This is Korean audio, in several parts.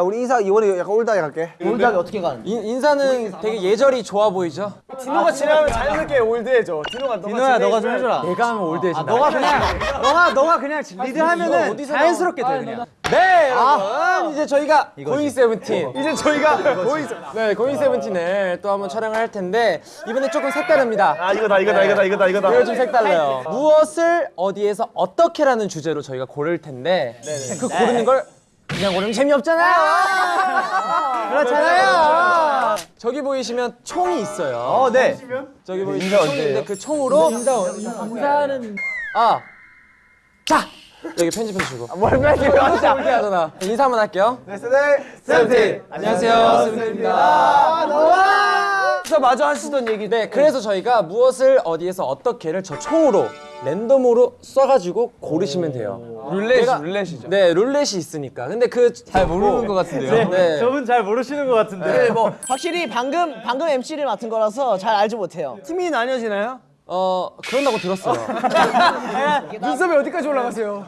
야 우리 인사 이번에 약간 old하게 갈게 old하게 어떻게 가는? 인, 인사는 되게 예절이 좋아 보이죠? 디노가 지나면 자연스럽게 old해져 디노가 너가 디노야 너가 좀 해줘라. 내가 하면 old해진다. 너가 그냥 너가 너가 그냥 리드하면은 자연스럽게 돼 그냥. 네, 여러분. 이제 저희가 고잉 세븐틴. 이제 저희가 보이죠 네, 고잉 세븐틴을 또 한번 촬영을 할 텐데 이번에 조금 색다릅니다. 아 이거다 이거다 이거다 이거다 이거다 이거 좀 색달라요. 무엇을 어디에서 어떻게라는 주제로 저희가 고를 텐데 그 고르는 걸 그냥 고르면 재미없잖아요. 그렇잖아요. 저기 보이시면 총이 있어요. 어 네. 저기 보이시면 총이 있는데 그 총으로 인사는 아. 자. 여기 편집해 주시고. 뭘 편집해? 진짜 올게 하잖아. 인사 한번 할게요. 네 세븐틴 안녕하세요. 세븐틴입니다. 진짜 마저 하시던 얘기 네, 그래서 저희가 무엇을 어디에서 어떻게를 저 총으로 랜덤으로 쏴가지고 고르시면 돼요. 룰렛이 내가- 룰렛이죠 네, 룰렛이 있으니까. 근데 그 잘 모르는 것 같은데요. 네. 저분 잘 모르시는 것 같은데. 네, 뭐 확실히 방금 방금 MC를 맡은 거라서 잘 알지 못해요. 팀이 나뉘어지나요? 어 그런다고 들었어요. 눈썹이 어디까지 올라가세요?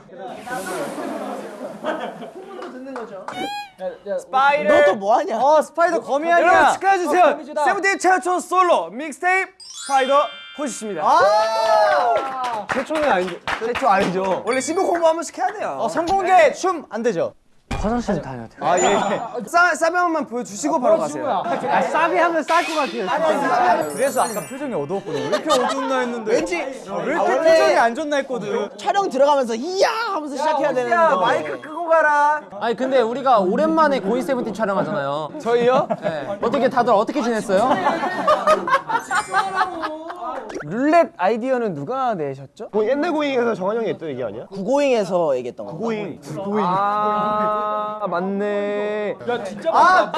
스파이더 너또 뭐 하냐? 어 스파이더 거미 아니야. 여러분 축하해주세요 어. 세븐틴 최초 솔로 믹스테이프 스파이더 호시입니다. 아! 최초는 아니죠. 최초 아니죠. 원래 신곡 홍보 한 번씩 해야 돼요. 어 선공개 춤 안 되죠? 아 예 싸, 싸비만 보여주시고 바로 가세요 아 싸비 하면 쌀 것 같아요. 그래서 아까 표정이 어두웠거든. 왜 이렇게 어두웠나 했는데. 왠지 왜 이렇게 표정이 안 좋나 했거든. 촬영 들어가면서 이야 하면서 시작해야 되는데 야 마이크 끄고 가라 아니 근데 우리가 오랜만에 고잉 세븐틴 촬영하잖아요. 저희요? 네. 어떻게 다들 어떻게 지냈어요? 룰렛 아이디어는 누가 내셨죠? 뭐 옛날 고잉에서 정한 형이 했던 얘기 아니야? 구고잉에서 얘기했던 거. 고잉 고잉 아 맞네 아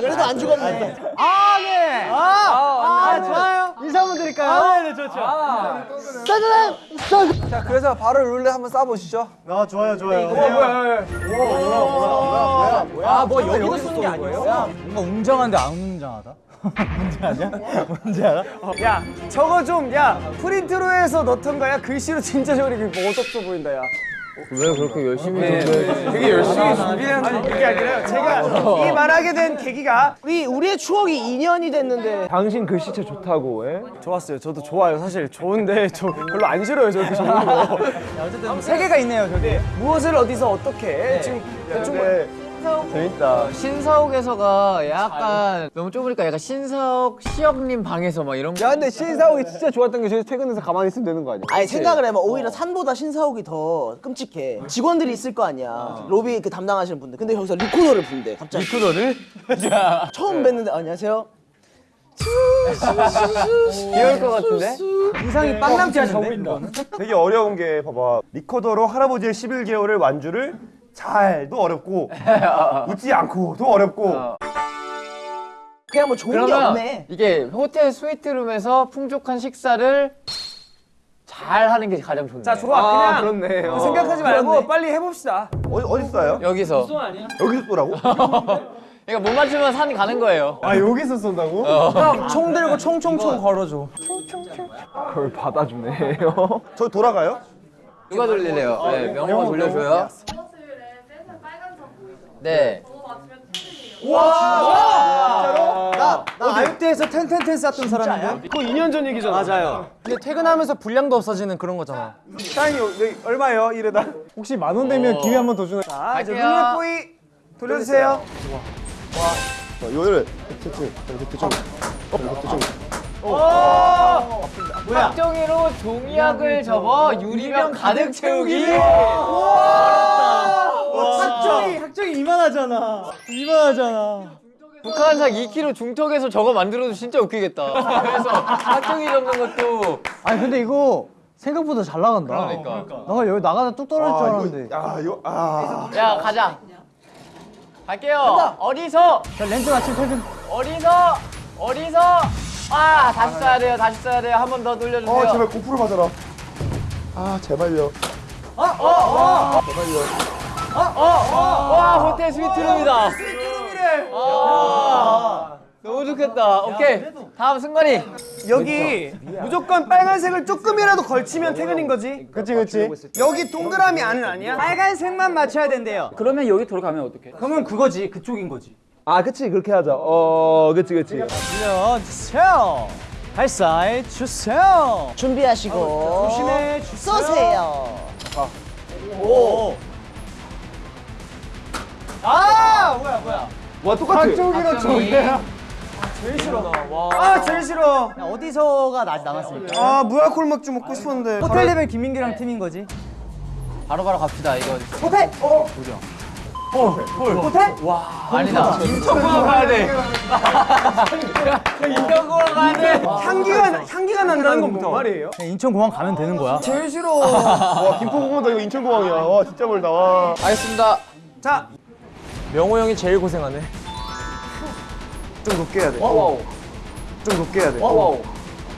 그래도 안 죽었네. 아 네. 아, 아, 좋아요. 인사 한번 드릴까요? 아, 네 좋죠. 자 그래서 바로 룰렛 한번 쏴보시죠 아 좋아요 좋아요. 아뭐 여기도 쓰는 게 아니에요? 뭔가 웅장한데 안 웅장하다. 뭔지 아냐? 뭔지 알아? 야 저거 좀 야 프린트로 해서 넣던가 야 글씨로 진짜 저리 뭐 어둡어 보인다 야 왜 그렇게 열심히 되게 열심히 준비한 아니 그게 아니라요 제가 이 말하게 된 계기가 우리 우리의 추억이 2년이 됐는데. 당신 글씨체 좋다고 예? 좋았어요. 저도 좋아요. 사실 좋은데 저 별로 안 싫어요 저렇게 적는 거 어쨌든 세 개가 있네요 저기. 무엇을 어디서 어떻게 지금 대충 재밌다. 신사옥에서가 약간 너무 좁으니까 약간 신사옥 시역님 방에서 막 이런 거야 근데 신사옥이 진짜 좋았던 게 저희 퇴근해서 가만히 있으면 되는 거 아니야? 아니 생각을 해봐. 오히려 산보다 신사옥이 더 끔찍해. 직원들이 있을 거 아니야. 로비 그 담당하시는 분들. 근데 여기서 리코더를 분대 갑자기. 리코더를? 처음 뵀는데 안녕하세요. 귀여울 것 같은데? 이상이 빵남티가 적인다. 되게 어려운 게 봐봐. 리코더로 할아버지의 11개월을 완주를 잘도 어렵고 웃지 않고도 어렵고. 그냥 뭐 좋은 게 없네. 이게 호텔 스위트룸에서 풍족한 식사를 잘 하는 게 가장 좋네. 자 좋아. 그냥 그렇네. 어. 생각하지 말고 빨리 해봅시다. 어디, 어디 써요? 여기서. 여기서 쏘라고? 그러니까 못 맞추면 산 가는 거예요. 아 여기서 쏜다고? 총 들고 총총총 걸어줘. 그걸 받아주네요. 저 돌아가요? 누가 돌리래요? 네 명호 돌려줘요 네. 나 아육대에서 텐텐텐 쌌던 사람인데. 그거 2년 전 얘기잖아. 맞아요. 근데 퇴근하면서 분량도 없어지는 그런 거잖아. 사인이 여기 얼마예요? 이래다. 혹시 만 원 되면 기회 한 번 더 주나? 자 이제. 룰렛 보이 돌려주세요. 어, 이거를 대충 대충 대 충 박정희로 종이약을 접어 유리병 가득 채우기. 학정이 학정이 이만하잖아. 이만하잖아. 북한산 2kg 중턱에서 저거 만들어도 진짜 웃기겠다. 그래서 박정희 접는 것도 아니 근데 이거 생각보다 잘 나간다. 그러니까. 나 여기 나가다 뚝 떨어질 줄아 알았는데. 이거 아 이거 아. 야 가자. 갈게요. 어디서? 자 렌즈 맞춤 퇴근. 어디서? 어디서 아 다시 써야 돼요 다시 써야 돼요 한 번 더 돌려주세요 어 제발 고프로 맞아라 아 제발요 와 호텔 스위트룸이다 스위트룸이래 아 너무 좋겠다. 오케이. 다음 승관이. 여기 무조건 빨간색을 조금이라도 걸치면 퇴근인 거지. 그치 그치. 여기 동그라미 안은 아니야? 빨간색만 맞춰야 된대요. 그러면 여기 돌아가면 어떡해? 그러면 그거지. 그쪽인 거지. 아 그치 그렇게 하자. 어 그치 그치. 주세요. 발사해 주세요. 준비하시고 조심해 주세요. 쏘세요. 아 뭐야 뭐야. 와 똑같아. 한쪽이랑 저기야. 아 제일 싫어. 어디서가 나 남았습니까? 아 무알콜 맥주 먹고 싶었는데. 호텔 레벨 김민규랑 팀인 거지. 바로바로 갑시다. 이거. 호텔. 아니다. 인천공항 가야 돼. 인천공항 가야 돼. 향기가 향기가 난다는 건뭔 말이에요? 인천 공항 가면 되는 거야. 제일 싫어. 와 김포공항도 이거 인천공항이야. 와 진짜 멀다. 와. 알겠습니다. 자 명호 형이 제일 고생하네. 좀 높게 해야 돼. wow. 좀 높게 해야 돼. wow.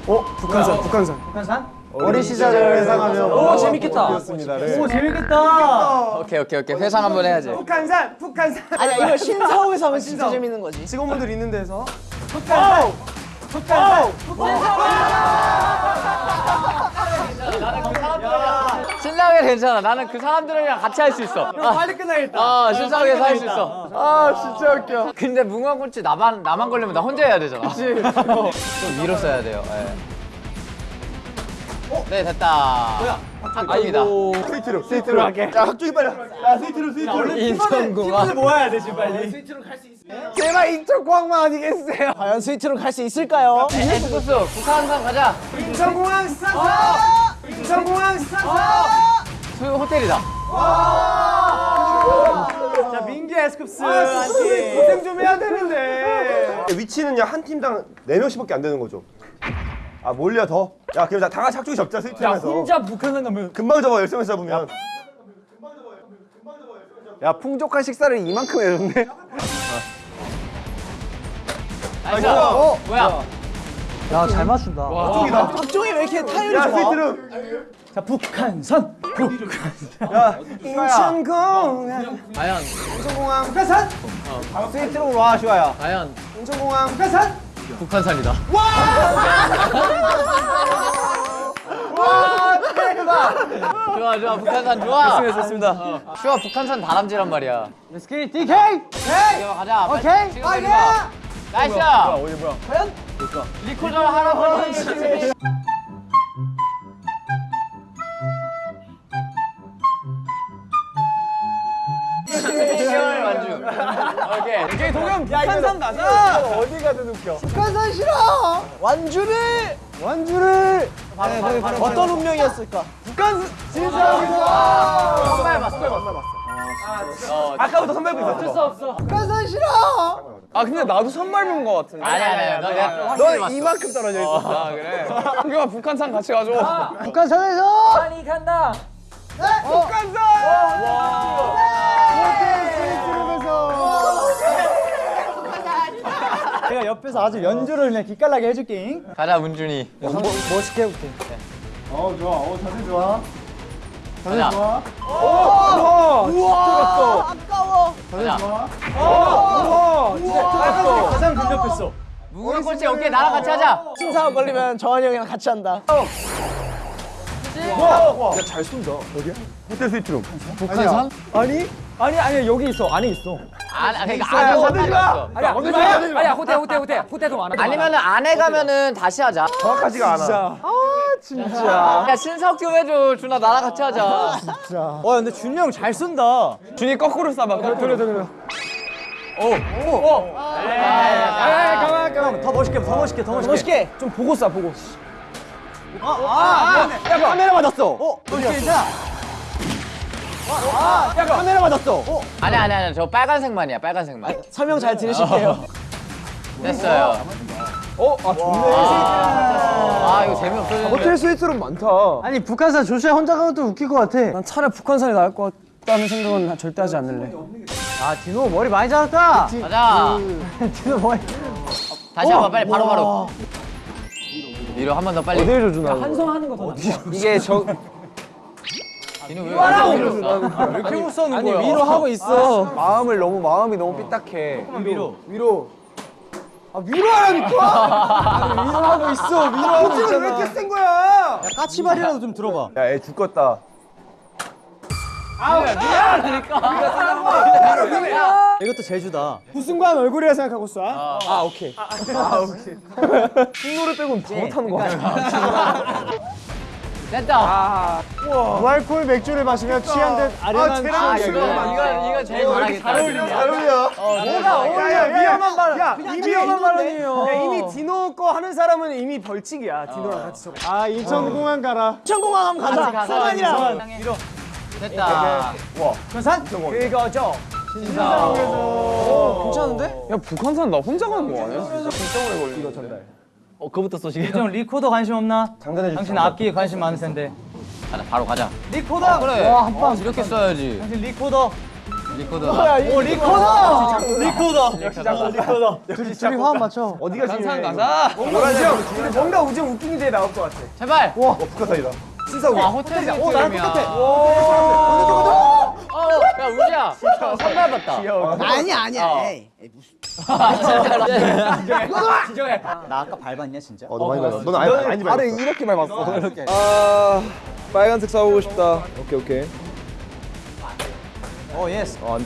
어 북한산 북한산. 북한산? 어린 시절을 회상하며. 오, 재밌겠다. 습니다 오 재밌겠다. 오케이 오케이 오케이. 회상 한번 해야지. 북한산 북한산. 아니야 이거 신사옥에서 하면 진짜 재밌는 거지. 직원분들 있는 데서. 북한산. 북한산. 신나게 괜찮아. 나는 그 사람들이랑 같이 할 수 있어. 빨리 끝나겠다. 아, 신나게 할수 있어. 아, 진짜 웃겨. 근데 뭉어군치 나만 나만 걸리면 나 혼자 해야 되잖아. 그치. 좀 위로 써야 돼요. 예. 네, 됐다. 뭐야? 학교입니다. 스위트로 스위트로 할게. 야 학종이 빨리. 야 스위트로 스위트로. 인천공항. 모아야 돼 지금 빨리. 제발 인천공항만 아니겠어요? 과연 suite로 갈수 있을까요? 에스쿱스 북한산 가자. 인천공항 스타트. 인천공항 스타트. 수 호텔이다. 자 민규 에스쿱스. 아, 고생 좀 해야 되는데. 위치는요 한 팀당 네 명씩밖에 안 되는 거죠. 아 몰려 더. 야 그럼 다 같이 학종이 접자 suite에서. 북한산 가면 금방 접어 열심히 잡으면. 야 풍족한 식사를 이만큼 해줬네. nice. 어, 뭐야? 야 잘 맞춘다. 학종이다. 학종이 왜 이렇게 타율이 야 좋아? suite로. 자 북한산. 인천공항. 과연 인천공항. 북한산. suite로 와 좋아요. 과연 인천공항. 북한산. 북한산이다. 좋아 좋아 북한산 좋아. 좋습니다. 슈아 북한산 다람쥐란 말이야. 스키 DK. 이거 가자. 빨리 오케이. 지금 빨리 가. nice. 어디 뭐야? 리코더 할아버지. 완주. 오케이. 오케이 동현 북한산 가자. 어디 가든 웃겨. 북한산 싫어. 완주를 완주를. 어떤 운명이었을까? 북한 선발 봤어. 아 까부터 선배고 있었어. 북한산 싫어. 아 근데 나도 선발본 거 같은데. 아니 아니 너 내가 너 봤어. 이만큼 떨어져 있었어. 아 그래. 동현아 북한산 같이 가줘. 북한산에서. 빨리 간다. 북한산. 내가 옆에서 아주 연주를 그냥 기깔나게 해줄게. 가자 문준이. 멋있게 해볼게. 어 좋아. 어 자세 좋아. 자세 가자. 좋아. 우와 아까워. 가자. 가장 근접했어. 무궁화 꼴찌 오케이 나랑 같이 하자. 신사옥 걸리면 정한이 형이랑 같이 한다. 호텔 스위트룸. 북한산? 아니? 아니 아니 여기 있어 안에 있어. 아 그러니까 안에 없어. 아니야 가? 아니야 호텔 호텔 호텔 호텔도 많아. 아니면은 안에 가면은 다시 하자. 정확하지가 않아. 야 신사옥 좀 해줘 준아 나랑 같이 하자. 와 근데 준이 형잘 쏜다. 준이 거꾸로 쏴봐. 돌려 돌려. 아 가만 가만 더 멋있게 더 멋있게 더 멋있게. 멋있게. 좀 보고 쏴 보고. 야 카메라 맞았어. 어진 짜. 야 카메라 맞았어. 어. 아니 아니 아니 저 빨간색만이야 빨간색만. 설명 잘 들으실게요. 됐어요. 어, 아 좋네. 아 이거 재미없어. 호텔 스위트룸 많다. 아니 북한산 조슈아 혼자 가면 또 웃길 것 같아. 난 차라리 북한산이 나을 것 같다는 생각은 절대 하지 않을래. 아 디노 머리 많이 자랐다. 가자. 디노 머리. 다시 한 번 빨리 바로 바로. 위로 한 번 더 빨리. 어디에 줘주나? 한성 하는 거 더. 이게 저 진우 왜 위로 써? 왜 이렇게 아니 거야? 위로 하고 있어. 마음을 너무 마음이 너무 삐딱해. 위로. 위로. 아 위로 하라니까. 위로 하고 있어. 위로 하고 있잖아. 왜 이렇게 센 거야? 까치발이라도 좀 들어봐. 야 애 죽겠다 이것도 제주다. 우승관 얼굴이라 생각하고 쏴. 아 오케이. 됐다. 무알콜 맥주를 마시며 취한 듯 아련한 아, 이거 이거 이거 제일 잘하겠다. 잘 어울려 야야 위험한 발. 야 이미 위험한 발언이에요. 야, 이미 디노 거 하는 사람은 이미 벌칙이야. 디노랑 같이 쳐. 아 인천공항 가라. 천공항 한번 가자. 승관이랑. 됐다. 그거죠. 괜찮은데? 야 북한산 나 혼자 가는 거 아니야? 어 그부터 쏘시게. 형 리코더 관심 없나? 장단해 당신 악기에 관심 많을 텐데. 가자 바로 가자. 리코더. 그래. 와, 한 방. 이렇게 써야지. 당신 리코더. 리코더. 오 리코더. 리코더. 리코더. 둘이 둘이 화음 맞춰. 어디가 북한산 중요해 가자. 뭔가 우정. 뭔가 우정 웃긴 게 나올 것 같아. 제발. 어 북한산이다 와 호텔 오 나랑 똑같아. 어, 야 우지야. 선발 봤다. 아니야 아니야. 에이, 무슨. 나 아까 밟았냐 진짜? 어 너 많이 밟았어 넌 아니 아니 밟았어 이렇게 밟았어. 이렇게. 아 빨간색 사오고 싶다. 오케이 오케이. 오 yes. 어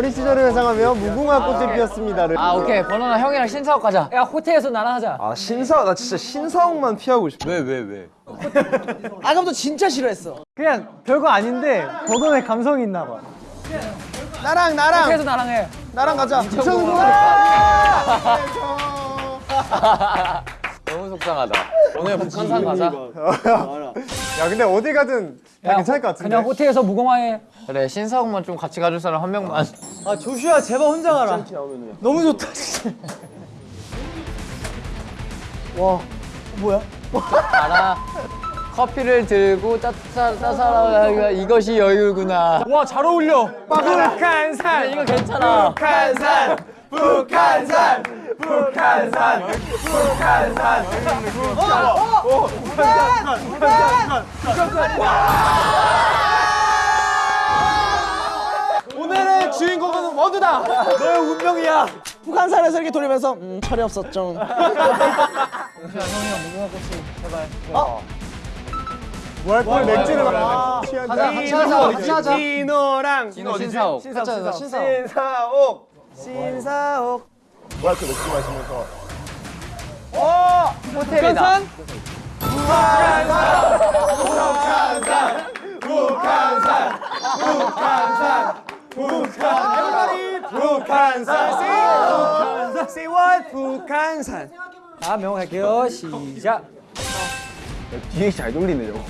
린 시절을 회상하며 무궁화 꽃이 피었습니다를. 아 오케이 버논아 형이랑 신사옥 가자. 야 호텔에서 나랑 하자. 아 신사 나 진짜 신사옥만 피하고 싶어. 왜 왜 왜? 아까부터 진짜 싫어했어. 그냥 별거 아닌데 버논의 감성이 있나 봐. 나랑 나랑 호텔에서 나랑 해. 나랑 가자. 너무 속상하다. 오늘 북한산 가자. 야 근데 어디 가든 다 괜찮을 것 같은데. 그냥 호텔에서 무공화해. 그래 신사옥만 좀 같이 가줄 사람 한 명만. 아 조슈아 제발 혼자 가라. 너무 좋다. 알아. 커피를 들고 따사라 이것이 여유구나. 와 잘 어울려. 북한산 이거 괜찮아. 북한산! 북한산! 북한산! 북한산! 오늘의 주인공은 원두다! 너의 운명이야! 북한산에서 이렇게 돌리면서 음 철이 없었죠. 무알콜 맥주를 마 취한 가자, 같이 하자, 같이 하자. 디노랑 디노 신사옥. 신사옥 신사옥 신사옥 뭐야 그 맥주 마시면서 호텔이다. 북한산 say say what 북한산 자 명할게요. 시작. 뒤에 잘 돌리네 저거.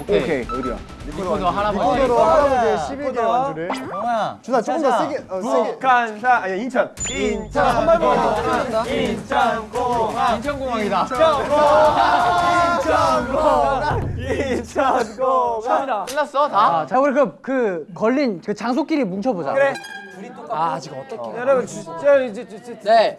오케이. 오케이 어디야? 리코더 할아버지. 할아버지의 11개 완주를 형아. 준아 조금 더 세게 어, 세게. 북한산 아니야 인천. 인천. 한발 더. 인천공항. 인천공항이다. 인천공항. 인천공항. 끝났어 다? 자 우리 그, 그 걸린 그 장소끼리 뭉쳐보자. 그래. 아. 지금 어떻게? 여러분 진짜 이제 네.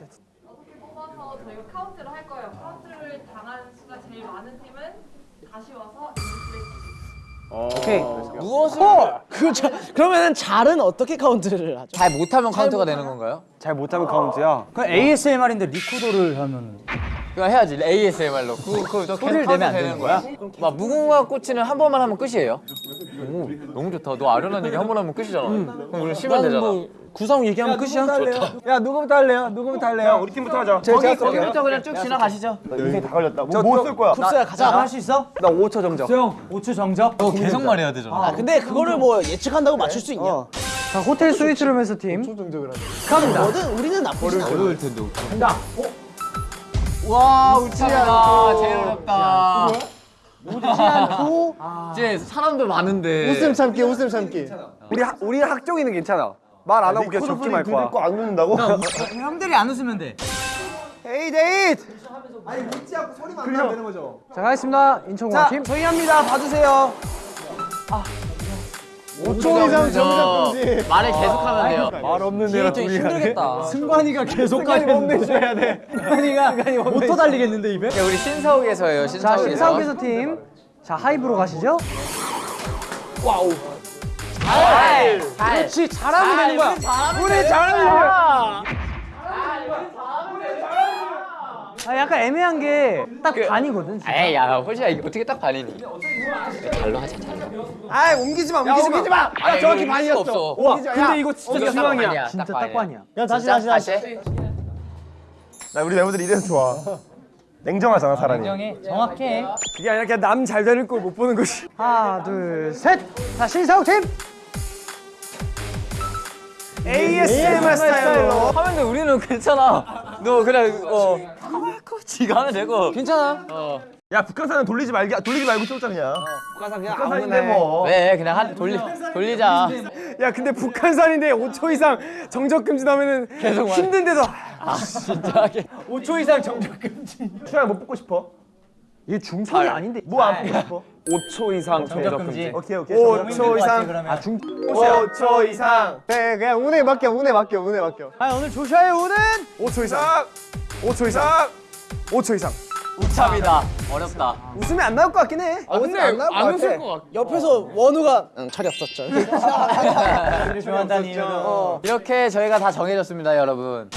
누워서 그렇죠. 그러면은 잘은 어떻게 카운트를 하죠? 잘 못하면 카운트가 되는 건가요? 잘 못하면 카운트야. 그 ASMR인데 리코더를 하면은. 그거 해야지 ASMR로. 그, 그, 저 소리를 내면 안 되는 거야? 막 무궁화 꽃이는 한 번만 하면 끝이에요. 오, 너무 좋다. 너 아련한 얘기 한 번 하면 끝이잖아. 그럼 우리 쉬면 되잖아. 구성 얘기하면 끝이야. 야 누구부터 할래요? 누구부터 할래요? 우리 팀부터 하자 거기 거기부터 그냥 쭉 지나가시죠. 인생 다 걸렸다 뭐쓸 거야 쿱스야 가자. 할 수 있어? 나 5초 정적. 수영 5초 정적. 너 계속 말해야 되잖아. 아 근데 그거를 뭐 예측한다고 맞출 수 있냐? 자 호텔 스위트룸에서 팀. 뭐든 우리는 나쁘진 않아. 와 우치야 제일 어렵다. 우지 않고 이제 사람도 많은데. 웃음 참기 웃음 참기 우리 학- 우리 학종이는 괜찮아. 말 안 하고 그냥 적기만 할 거야. 듣고 안 웃는다고? 형들이 안 웃으면 돼. 에이 데이트 자 가겠습니다. 인천공항 팀. 저희 합니다 봐주세요 5초 이상 정답금지 말을 계속하면 돼요. 말 없는 좀 힘들겠다. 승관이가 계속 가야 되는데. 해야 돼 승관이가 못더 달리겠는데 입에? 야, 우리 신사옥에서 해요. 자 신사옥에서. 신사옥에서 팀. 자 하이브로 가시죠. 그렇지 잘하면 되는 거야. 우리 잘하는 아 약간 애매한 게 딱 반이거든. 진짜. 에이 야 호시야 이게 어떻게 딱 반이니? 잘로 하자 잘로. 아 옮기지 마 옮기지 마. 옮기지 마. 아 정확히 반이었어. 와 근데 이거 진짜 중앙이야. 진짜 딱 반이야. 야 다시 다시 다시. 나 우리 멤버들 이래서 좋아. 냉정하잖아 사람이. 정확해. 그게 아니라 그냥 남 잘 되는 걸못 보는 것이. 하나 둘 셋. 자 신사옥 팀. ASMR 스타일로. 하는데 우리는 괜찮아. 너 그냥 어 지가 하면 되고. 괜찮아. 야 북한산은 돌리지 말기 돌리지 말고 쏘자 그냥. 북한산 그냥 북한산인데 뭐. 왜 그냥 한 돌리 돌리자. 야 근데 북한산인데 5초 이상 정적 금지 나면은 계속 힘든데도 진짜. 5초 이상 정적 금지. 추야 못 붙고 싶어? 이게 중성이 아닌데. 뭐안 붙고 싶어? 5초 이상 정적 금지. 오케이 오케이. 5초 이상. 아 중. 5초 이상. 네 그냥 운에 맡겨 운에 맡겨 운에 맡겨. 아 오늘 조샤의 우는 5초 이상. 5초 이상. 5초 이상. 우참이다. 어렵다. 웃으면 안 나올 것 같긴 해. 아, 근데 안 웃을 것 같아. 옆에서 원우가 응, 철이 없었죠. 좋아한다는 이유로. 이렇게 저희가 다 정해졌습니다, 여러분.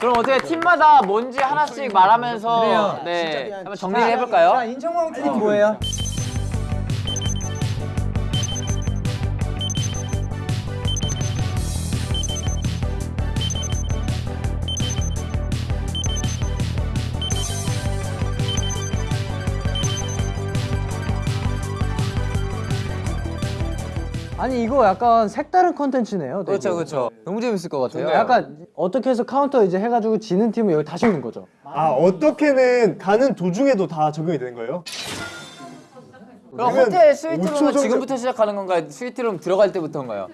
그럼 어떻게 팀마다 뭔지 하나씩 말하면서 네 한번 정리를 해볼까요? 인천공항 팀 뭐예요? 아니 이거 약간 색다른 컨텐츠네요. 되게. 그렇죠, 그렇죠. 너무 재밌을 것 같아요. 약간 어떻게 해서 카운트 이제 해가지고 지는 팀은 여기 다시 오는 거죠. 아 어떻게는 가는 도중에도 다 적용이 되는 거예요? 그럼 호텔 스위트룸은 정도- 지금부터 시작하는 건가요? 스위트룸 들어갈 때부터인가요?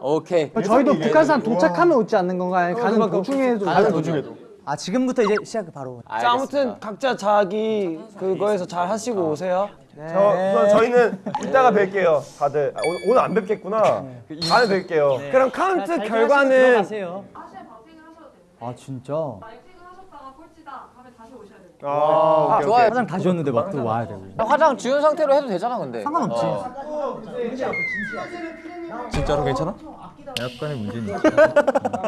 오케이. 저희도 북한산 도착하면 웃지 않는 건가요? 가는 도중에도 가는 도중에도. 아 지금부터 이제 시작 바로. 자 아무튼 각자 자기 그거에서 잘 하시고 오세요. 저 그럼 저희는 이따가 뵐게요 다들. 아, 오늘, 오늘 안 뵙겠구나. 다음에 뵐게요. 그럼 카운트 결과는. 아 진짜. 아, 오케이, 좋아요. 화장 다 지웠는데 막 또 와야 되고. 화장 지운 상태로 해도 되잖아, 근데. 상관없지. 진짜로 괜찮아?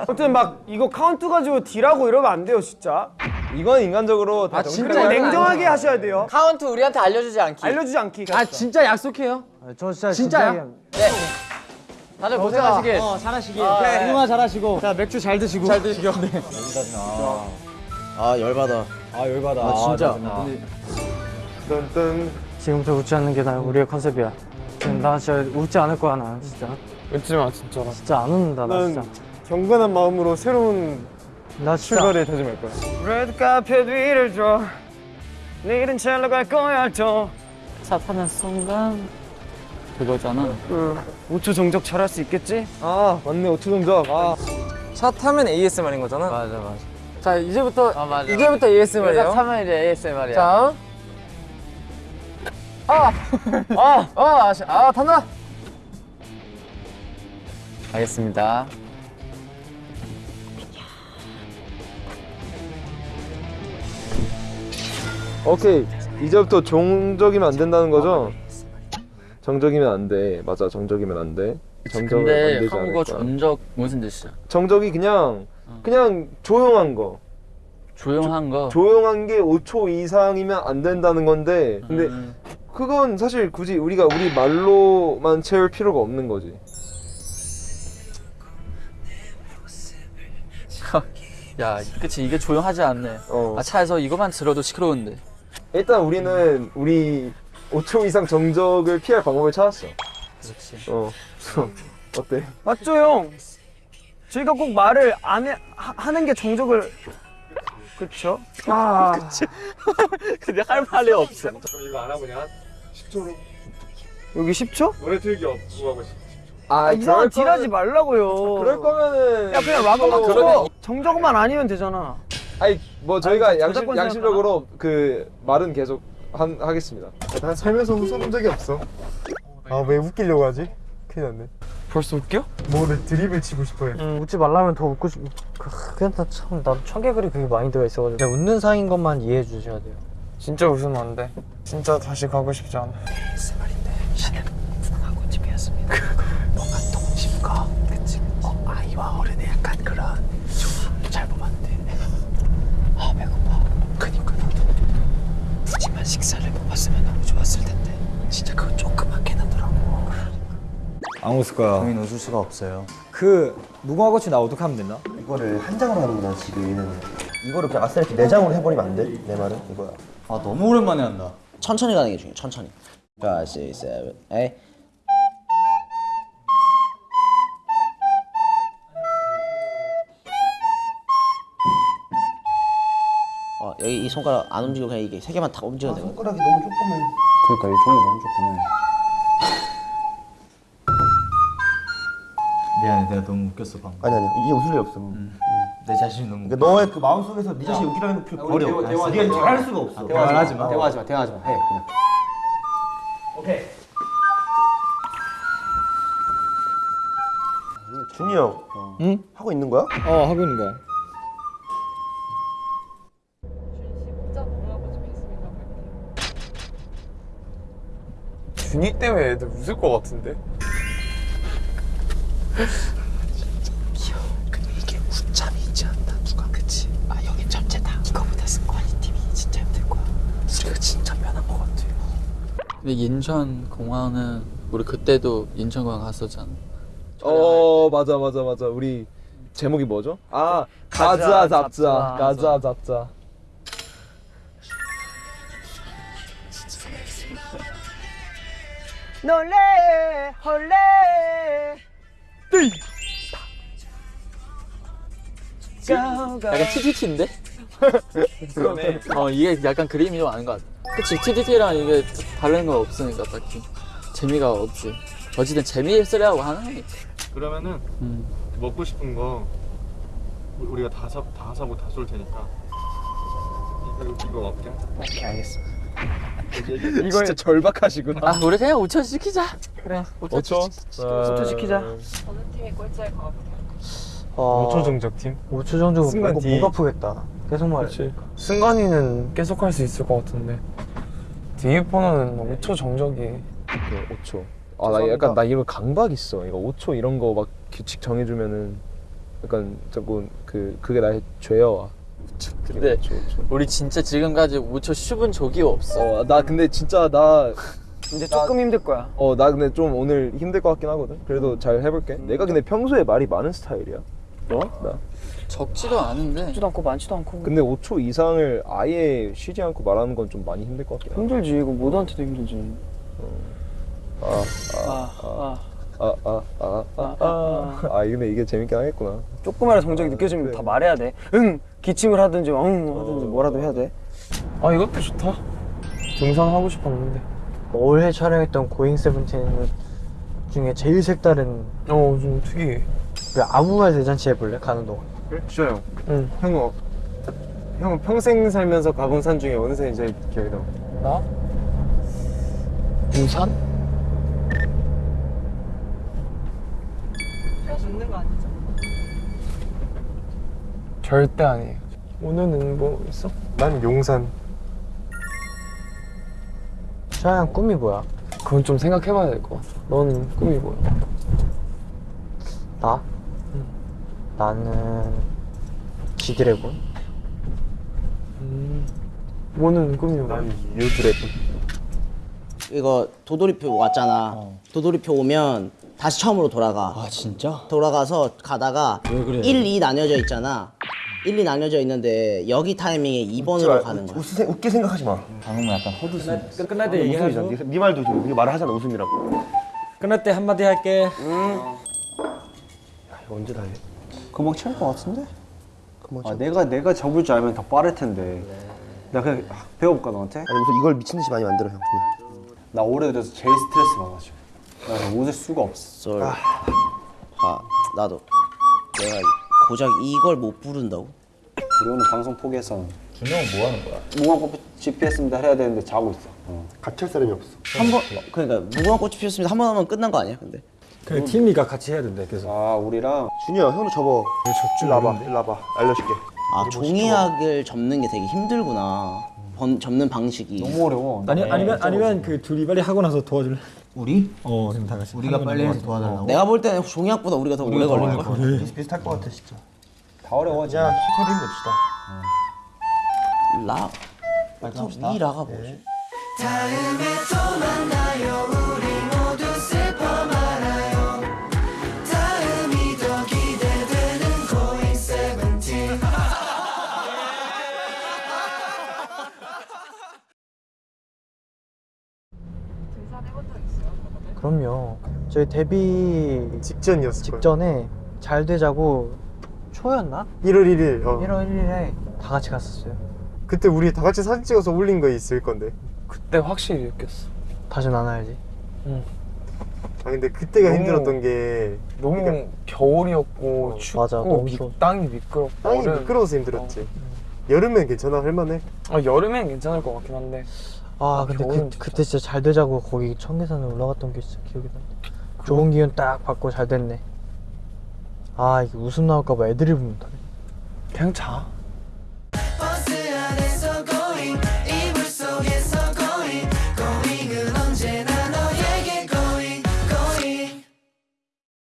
아무튼 막 이거 카운트 가지고 deal하고 이러면 안 돼요 진짜. 이건 인간적으로 다 아, 진짜 냉정하게 하셔야 돼요. 카운트 우리한테 알려주지 않기. 알려주지 않기. 아 진짜 약속해요. 저 진짜 진짜야? 진짜 네. 다들 고생하시길. 어 잘하시길. 네. 누나 잘하시고. 자 맥주 잘 드시고. 잘 드시고. 네. 아 열받아. 아 열받아. 아, 진짜. 뜬뜬. 지금부터 웃지 않는 게 나 우리의 컨셉이야. 나 진짜 웃지 않을 거야 나 진짜. 웃지 마 진짜로. 진짜 안 웃는다 나 진짜. 경건한 마음으로 새로운 나 진짜. 출발을 다짐할 거야. 레드 카페 뒤를 줘. 내일은 첼로 갈 거야 또. 차 타는 순간 그거잖아. 5초 정적 잘할 수 있겠지? 아 맞네 5초 정적. 아. 차 타면 ASMR인 거잖아. 맞아, 맞아. 자 이제부터 아, 맞아. 이제부터 ASMR이에요. 내가 타면 이제 ASMR이야. 자. 아, 아, 아, 아시- 아, 탄다. 알겠습니다. 오케이 이제부터 종적이면 안 된다는 거죠? 정적이면 안 돼. 맞아 정적이면 안 돼. 정적은 안 되지 않을까. 전적 무슨 뜻이야? 정적이 그냥 그냥 조용한 거. 조용한 거. 조용한 게 5초 이상이면 안 된다는 건데 근데 음. 그건 사실 굳이 우리가 우리 말로만 채울 필요가 없는 거지. 야, 그치 이게 조용하지 않네. 어. 아, 차에서 이거만 들어도 시끄러운데. 일단 우리는 우리 5초 이상 정적을 피할 방법을 찾았어. 그렇지. 어. 어때? 맞죠 형? 저희가 꼭 말을 안 해, 하, 하는 게 정적을 그쵸? 아 근데 할 말이 없어. 여기 10초? 아, 아, 이상한 딜 하지 거면- 말라고요 그럴 거면은 야 그냥 락커만 틀어 정적만 아니면 되잖아 아니 뭐 저희가 아니, 양심, 양심적으로 그 말은 계속 한, 하겠습니다. 난 살면서 웃어본 적이 없어. 아 왜 웃기려고 하지? 큰일 났네. 벌써 웃겨? 뭐를 드립을 치고 싶어요. 음. 웃지 말라면 더 웃고 싶... 그냥 참 나도 청개구리 그게 많이 들어있어가지고. 그냥 웃는 상인 것만 이해해 주셔야 돼요. 진짜 웃으면 안돼. 진짜 다시 가고 싶지 않아. 글쎄 말인데 나는 분하고 집이었습니다. 그, 뭔가 동심과 그치? 어, 아이와 어른의 약간 그런 잘 보면 안돼아 배고파. 그니까 나도. 푸짐한 식사를 먹었으면 너무 좋았을 텐데. 진짜 그거 조그맣게 나 웃을 거야. 저희는 웃을 수가 없어요. 그 무궁화 꽃이 나 어떻게 하면 되나? 이거를 한 장으로 하는구나 지금 얘는. 이거를 그냥 아싸 이렇게 네 장으로 해버리면 안 돼? 내 말은 이거야. 아 너무 오랜만에 한다. 천천히 가는 게 중요해. 천천히. 5, 6, 7, 8. 어, 여기 이 손가락 안 움직이고 그냥 이게 세 개만 다 움직여도 되거든. 손가락이 너무 조그매. 그러니까 이 종이 너무 조그매. 미안해 내가 너무 웃겼어 방금. 아니 아니 이게 웃을 일 없어. 내 자신이 너무. 그러니까 너의 그 마음 속에서 네 자신이 웃기라는 거 필요 버려. 네가 잘할 수가 없어. 대화하지 마. 대화하지 마. 대화하지 마. 해 그냥. 준이 형. 응? 하고 있는 거야? 어 하고 있는 거야. 준씨 문 자 무궁화 꽃이 피었습니다. 준이 때문에 애들 웃을 것 같은데? 근데 인천 공항은 우리 그때도 인천 공항 갔었잖아. 어 맞아 맞아 맞아 우리 제목이 뭐죠? 아 가자 잡자 가자 잡자 놀래 헐래. 약간 TTT인데? 그러네. 어 이게 약간 그림이 좀 아는 것 같아. 그치 TTT랑 이게 다른 거 없으니까 딱히 재미가 없지. 어쨌든 재미있으려고 하는 거니까. 그러면은 음. 먹고 싶은 거 우리가 다, 사, 다 사고 다 쏠 테니까 이거, 이거 먹게 이 거 진짜 절박하시구나 아 우리 그냥 5천 시키자. 그래 5천. 5초? 5초 시키자. 어느 팀이 꼴찌할 것 같아요? 어, 5초 정적팀. 5초 정도 승관 이거. 목 아프겠다. 계속 말해. 승관이는 계속 할 수 있을 것 같은데. 디이퍼는 5초 정적이. 5초 아 나 약간 나 이거 강박 있어 이거 5초 이런 거 막 규칙 정해주면은 약간 자꾸 그 그게 나의 죄여와 근데 5초, 5초. 우리 진짜 지금까지 5초 슈분 적이 없어. 어, 나 근데 진짜 나 이제 조금 힘들 거야. 어, 나 근데 좀 오늘 힘들 것 같긴 하거든. 그래도 잘 해볼게. 내가 근데 평소에 말이 많은 스타일이야. 너? 나. 적지도 않은데. 많지도 않고 많지도 않고. 근데 5초 이상을 아예 쉬지 않고 말하는 건 좀 많이 힘들 것 같긴. 힘들지 이거 모두한테도 힘들지. 아, 아, 아. 아, 아, 아, 아, 아. 아, 근데 이게 재밌긴 하겠구나. 조금이라도 정적이 느껴지면 다 말해야 돼. 응, 기침을 하든지 응 하든지 뭐라도 해야 돼. 아 이것도 좋다. 등산 하고 싶었는데. 올해 촬영했던 고잉 세븐틴 중에 제일 색다른 어 좀 특이해. 그 아무 말 대잔치 해볼래? 가는 동안. 좋아요. 응. 형은 어- 형은 평생 살면서 가본 산 중에 어느 산이 제일 기억에 남아? 나? 우산? 웃는 거 아니죠? 절대 아니에요. 오늘은 뭐 있어? 난 용산. 샤양 꿈이 뭐야? 그건 좀 생각해봐야 될 것 같아. 너는 꿈이 뭐야? 나? 나는 지드래곤. 음. 뭐는 꿈이 뭐야? 유드래곤. 이거 도돌이표 왔잖아. 도돌이표 오면 다시 처음으로 돌아가. 아 진짜? 돌아가서 가다가 왜 그래? 1, 2 나뉘어져 있잖아. 1, 2 나뉘어져 있는데 여기 타이밍에 2번으로 가는 거야. 웃으세, 웃게 생각하지 마. 방금 약간 허드슨. 끝날 때 웃음이잖아. 네, 네 말도 좀, 네 말을 하잖아 웃음이라고. 끝날 때 한마디 할게. 야, 이거 언제 다 해? 금방 채울 것 같은데? 아, 내가 내가 접을 줄 알면 더 빠를 텐데. 나 그냥 아, 배워볼까 너한테? 아니 무슨 이걸 미친 듯이 많이 만들어 형. 그냥. 나 올해 들어서 제일 스트레스 받아가지고. 나 웃을 수가 없어. 썰. 아, 나도. 내가 고작 이걸 못 부른다고? 우리 오늘 방송 포기해서 준영은 뭐 하는 거야? 무궁화꽃 GPS 해야 되는데 자고 있어. 어. 같이 할 사람이 없어. 한 번, 그러니까 무궁화꽃이 피었습니다. 한 번 하면 끝난 거 아니야? 근데 그 팀이가 같이 해야 된대 계속. 아 우리랑 준이야 형도 접어. 일로 와봐. 일로 와봐. 알려줄게. 아 종이학을 접는 게 되게 힘들구나. 번, 접는 방식이. 너무 어려워. 아니 아니면 아니면 그 둘이 빨리 하고 나서 도와줄래? 우리? 어 그럼 다 같이. 우리가 빨리 해서 도와달라고? 내가 볼 때는 종이학보다 우리가 더 오래 걸릴 걸. 비슷비슷할 것 같아 진짜. 다 어려워. 그냥 히터를 냅시다. 라. 이 라가 뭐지? 다음에 또 만나요 우리 그럼요. 저희 데뷔 직전이었을 거예요. 직전에 잘 되자고 초였나? 1월 1일. 어. 1월 1일에 다 같이 갔었어요. 그때 우리 다 같이 사진 찍어서 올린 거 있을 건데. 그때 확실히 느꼈어. 다시는 안 와야지. 아 근데 그때가 너무- 힘들었던 게 너무 그러니까- 겨울이었고 어, 춥고 맞아, 너무 미-. 땅이 미끄럽고 땅이 얼음. 미끄러워서 힘들었지. 여름엔 괜찮아 할만해. 아, 여름엔 괜찮을 것 같긴 한데 아 근데 겨울은 그, 진짜. 그때 진짜 잘 되자고 거기 청계산에 올라갔던 게 진짜 기억이 난다. 좋은 기운 딱 받고 잘 됐네. 아 이게 웃음 나올까봐 애드립을 못하네. 그냥 자.